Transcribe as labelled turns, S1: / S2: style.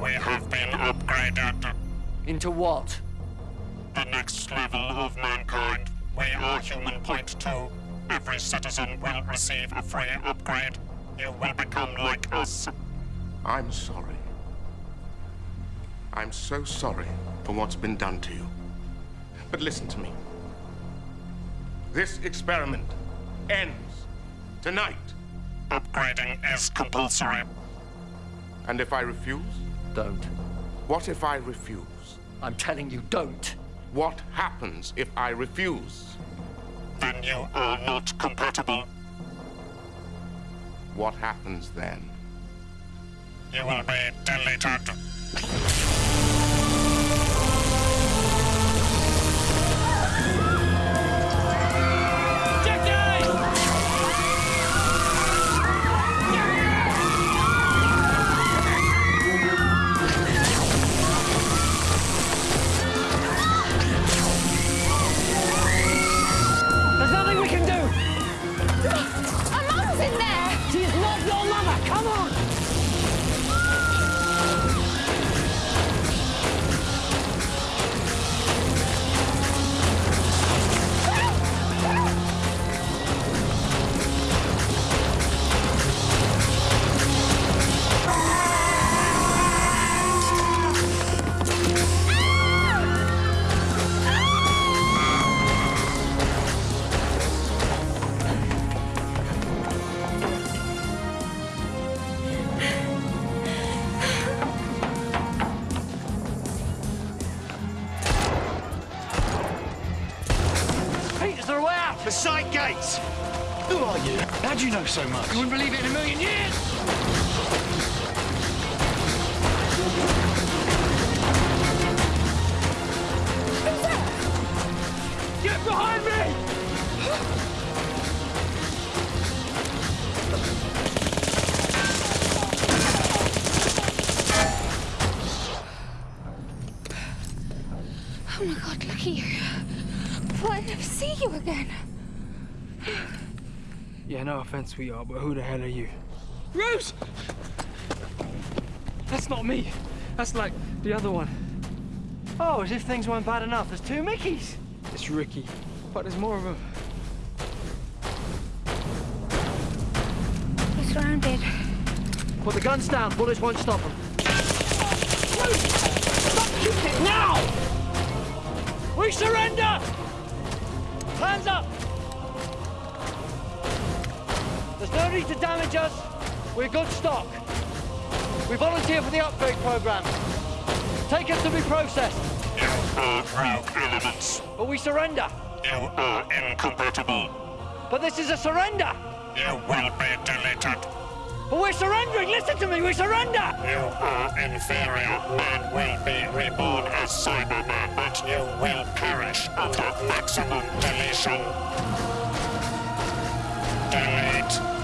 S1: We have been upgraded.
S2: Into what?
S1: The next level of mankind. We are Human Point 2. Every citizen will receive a free upgrade. You will become like us.
S3: I'm sorry. I'm so sorry for what's been done to you. But listen to me. This experiment ends tonight.
S1: Upgrading is compulsory.
S3: And if I refuse?
S2: Don't.
S3: What if I refuse?
S2: I'm telling you, don't.
S3: What happens if I refuse?
S1: Then you are not compatible.
S3: What happens then?
S1: You will be deleted.
S2: Come on! Out?
S4: The side gates! Who are you? How do you know so much?
S2: You wouldn't believe it in a million years! Get behind me!
S5: Oh my god, look at you. I thought never see you again.
S6: Yeah, no offense, sweetheart, but who the hell are you? Rose! That's not me. That's like the other one.
S2: Oh, as if things weren't bad enough. There's two Mickeys.
S6: It's Ricky, but there's more of them.
S5: We're surrounded.
S2: Put the guns down. Bullets won't stop them.
S6: Rose, stop shooting Now! We surrender! Hands up!
S2: There's no need to damage us. We're good stock. We volunteer for the upgrade program. Take us to be processed,
S1: You are rogue elements.
S2: but we surrender.
S1: You are incompatible.
S2: But this is a surrender.
S1: You will be deleted.
S2: But we're surrendering! Listen to me! We surrender!
S1: You are inferior. Man will be reborn as Cyberman, but you will perish under maximum deletion. Delete.